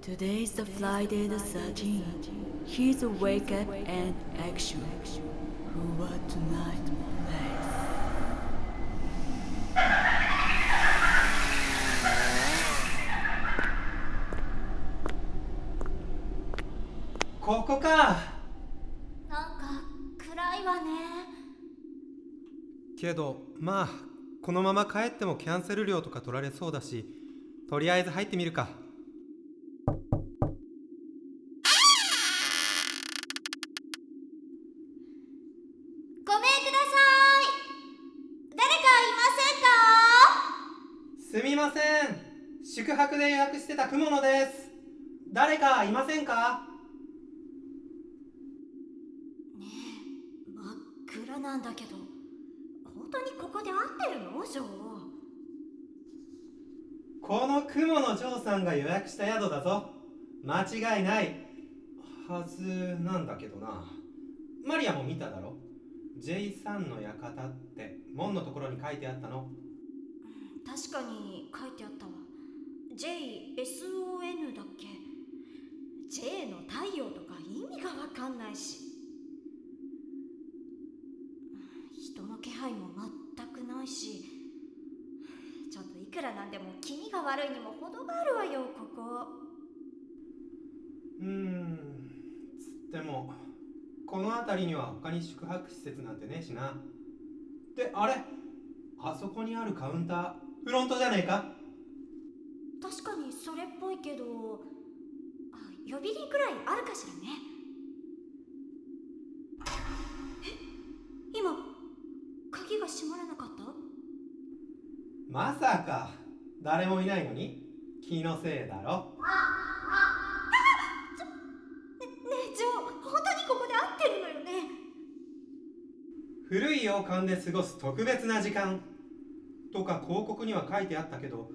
Today's the Friday the 13th. Here's a wake up and action. Who are tonight plays. ここかなんか暗いわねけどまあこのまま帰ってもキャンセル料とか取られそうだしとりあえず入ってみるかすみません。宿泊で予約してた雲野です。誰かいませんか？ねえ真っ暗なんだけど。本当にここで合ってるの？ジョーこの雲野嬢さんが予約した宿だぞ。間違いない。はずなんだけどな。マリアも見ただろ？J さんの館って門のところに書いてあったの確かに書いてあったわ。JSON だっけ？J の太陽とか意味がわかんないし。人の気配も全くないし。ちょっといくらなんでも気味が悪いにも程があるわよここ。うん。つってもこの辺りには他に宿泊施設なんてねえしな。であれ？あそこにあるカウンター。フロントじゃねえか？確かにそれっぽいけどあ呼び鈴くらいあるかしらね。え？今鍵が閉まらなかった？まさか。誰もいないのに？気のせいだろ。ねねえジョー本当にここで合ってるのよね？古い洋館で過ごす特別な時間とか広告には書いてあったけど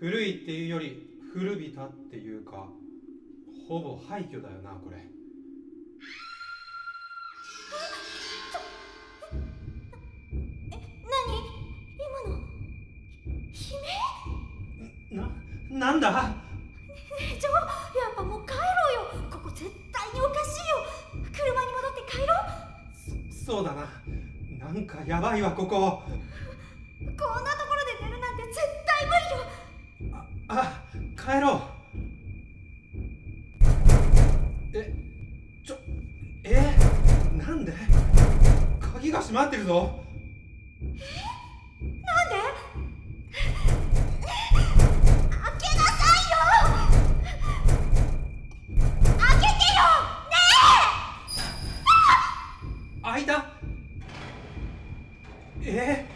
古いっていうより古びたっていうかほぼ廃墟だよなこれ。え何今の悲鳴？ななんだ？ねえジョーやっぱもう帰ろうよ。ここ絶対におかしいよ。車に戻って帰ろう。そそうだな。なんかやばいわこここんなところで寝るなんて絶対無理よ。あ帰ろう。えちょえなんで？鍵が閉まってるぞ。なんで？開けなさいよ。開けてよ。ね開いた。え？